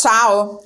Ciao!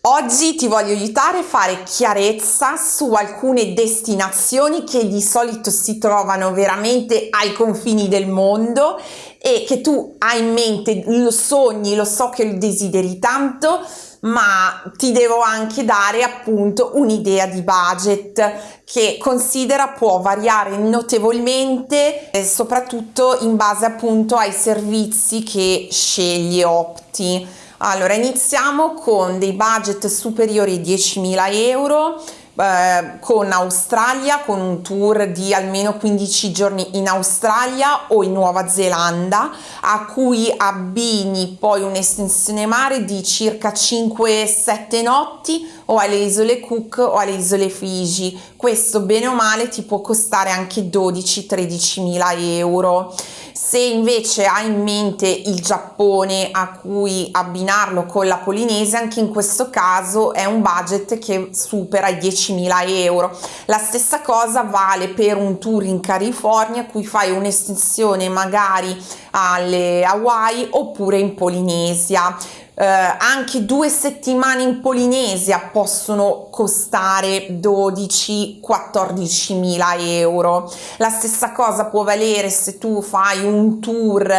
Oggi ti voglio aiutare a fare chiarezza su alcune destinazioni che di solito si trovano veramente ai confini del mondo e che tu hai in mente, lo sogni, lo so che lo desideri tanto, ma ti devo anche dare appunto un'idea di budget che considera può variare notevolmente e soprattutto in base appunto ai servizi che scegli opti allora, iniziamo con dei budget superiori ai 10.000 euro, eh, con Australia, con un tour di almeno 15 giorni in Australia o in Nuova Zelanda, a cui abbini poi un'estensione mare di circa 5-7 notti o alle isole Cook o alle isole Fiji. Questo bene o male ti può costare anche 12-13 mila euro. Se invece hai in mente il Giappone a cui abbinarlo con la Polinesia, anche in questo caso è un budget che supera i 10.000 euro. La stessa cosa vale per un tour in California cui fai un'estensione magari alle Hawaii oppure in Polinesia eh, anche due settimane in Polinesia possono costare 12-14 mila euro. La stessa cosa può valere se tu fai un tour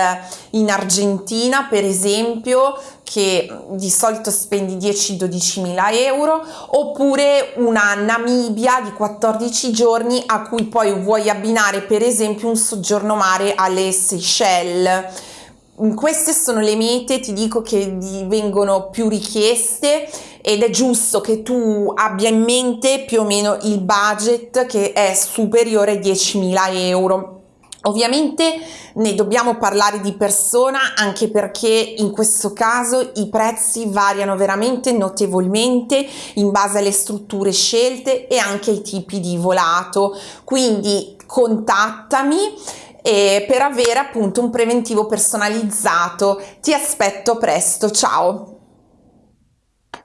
in Argentina per esempio che di solito spendi 10-12 mila euro oppure una Namibia di 14 giorni a cui poi vuoi abbinare per esempio un soggiorno mare alle Seychelles queste sono le mete, ti dico che vengono più richieste ed è giusto che tu abbia in mente più o meno il budget che è superiore ai 10.000 euro. Ovviamente ne dobbiamo parlare di persona anche perché in questo caso i prezzi variano veramente notevolmente in base alle strutture scelte e anche ai tipi di volato. Quindi contattami e per avere appunto un preventivo personalizzato. Ti aspetto presto, ciao!